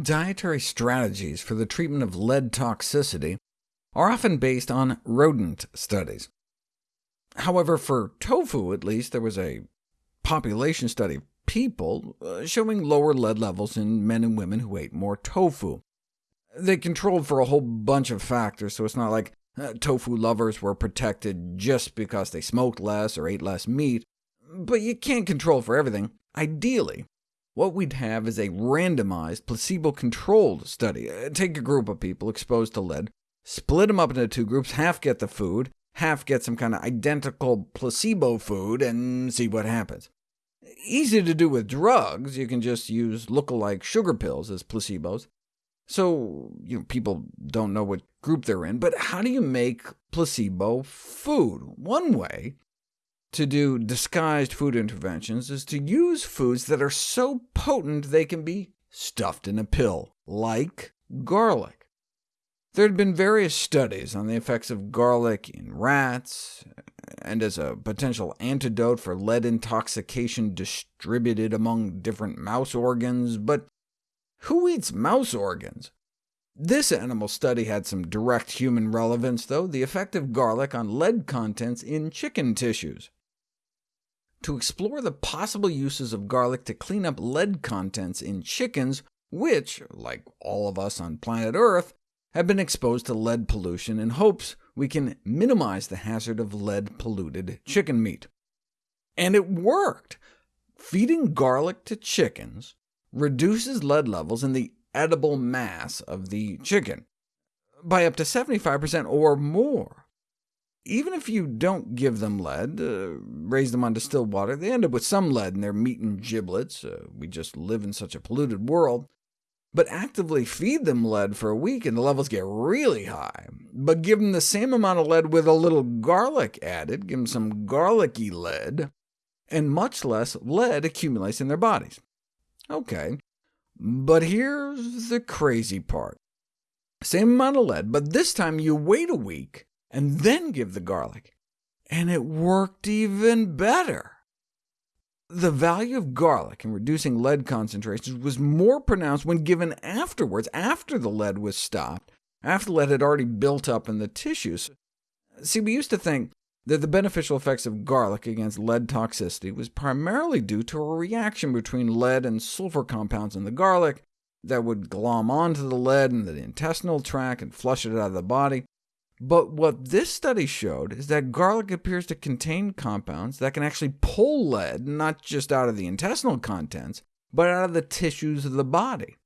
Dietary strategies for the treatment of lead toxicity are often based on rodent studies. However, for tofu at least, there was a population study of people uh, showing lower lead levels in men and women who ate more tofu. They controlled for a whole bunch of factors, so it's not like uh, tofu lovers were protected just because they smoked less or ate less meat, but you can't control for everything. Ideally, what we'd have is a randomized, placebo-controlled study. Uh, take a group of people exposed to lead, split them up into two groups, half get the food, half get some kind of identical placebo food, and see what happens. Easy to do with drugs, you can just use look-alike sugar pills as placebos. So you know, people don't know what group they're in, but how do you make placebo food? One way to do disguised food interventions is to use foods that are so potent they can be stuffed in a pill, like garlic. There had been various studies on the effects of garlic in rats, and as a potential antidote for lead intoxication distributed among different mouse organs, but who eats mouse organs? This animal study had some direct human relevance, though, the effect of garlic on lead contents in chicken tissues to explore the possible uses of garlic to clean up lead contents in chickens, which, like all of us on planet Earth, have been exposed to lead pollution in hopes we can minimize the hazard of lead-polluted chicken meat. And it worked! Feeding garlic to chickens reduces lead levels in the edible mass of the chicken by up to 75% or more. Even if you don't give them lead, uh, raise them on distilled water, they end up with some lead in their meat and giblets. Uh, we just live in such a polluted world. But actively feed them lead for a week, and the levels get really high. But give them the same amount of lead with a little garlic added, give them some garlicky lead, and much less lead accumulates in their bodies. OK, but here's the crazy part. Same amount of lead, but this time you wait a week, and then give the garlic, and it worked even better. The value of garlic in reducing lead concentrations was more pronounced when given afterwards, after the lead was stopped, after lead had already built up in the tissues. See, we used to think that the beneficial effects of garlic against lead toxicity was primarily due to a reaction between lead and sulfur compounds in the garlic that would glom onto the lead in the intestinal tract and flush it out of the body. But what this study showed is that garlic appears to contain compounds that can actually pull lead, not just out of the intestinal contents, but out of the tissues of the body.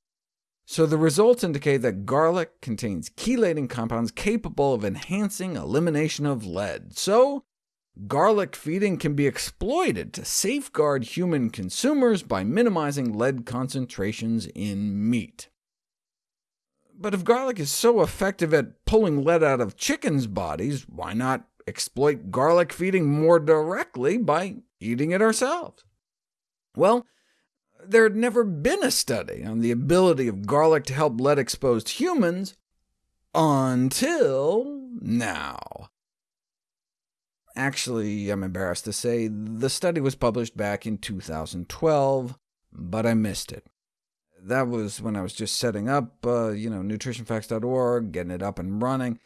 So the results indicate that garlic contains chelating compounds capable of enhancing elimination of lead. So garlic feeding can be exploited to safeguard human consumers by minimizing lead concentrations in meat. But if garlic is so effective at pulling lead out of chickens' bodies, why not exploit garlic feeding more directly by eating it ourselves? Well, there had never been a study on the ability of garlic to help lead-exposed humans until now. Actually, I'm embarrassed to say, the study was published back in 2012, but I missed it that was when I was just setting up, uh, you know, nutritionfacts.org, getting it up and running.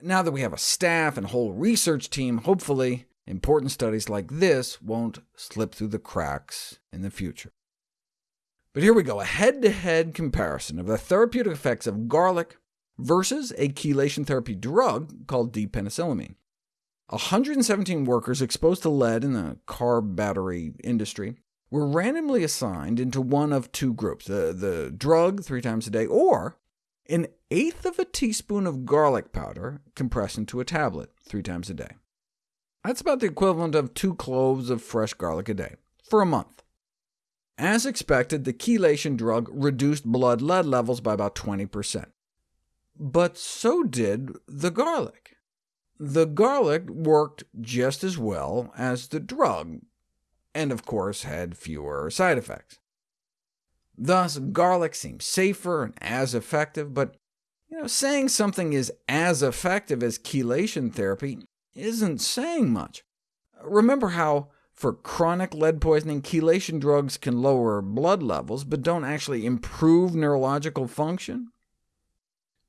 Now that we have a staff and whole research team, hopefully important studies like this won't slip through the cracks in the future. But here we go, a head-to-head -head comparison of the therapeutic effects of garlic versus a chelation therapy drug called d-penicillamine. 117 workers exposed to lead in the car battery industry were randomly assigned into one of two groups, the, the drug three times a day, or an eighth of a teaspoon of garlic powder compressed into a tablet three times a day. That's about the equivalent of two cloves of fresh garlic a day, for a month. As expected, the chelation drug reduced blood lead levels by about 20%. But so did the garlic. The garlic worked just as well as the drug, and of course had fewer side effects. Thus, garlic seems safer and as effective, but you know, saying something is as effective as chelation therapy isn't saying much. Remember how for chronic lead poisoning, chelation drugs can lower blood levels, but don't actually improve neurological function.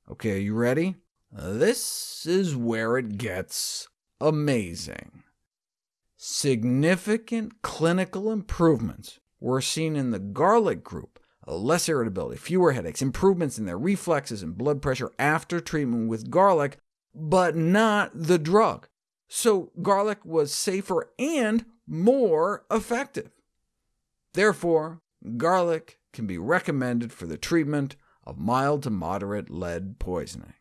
OK, are you ready? This is where it gets amazing. Significant clinical improvements were seen in the garlic group, less irritability, fewer headaches, improvements in their reflexes and blood pressure after treatment with garlic, but not the drug. So garlic was safer and more effective. Therefore, garlic can be recommended for the treatment of mild to moderate lead poisoning.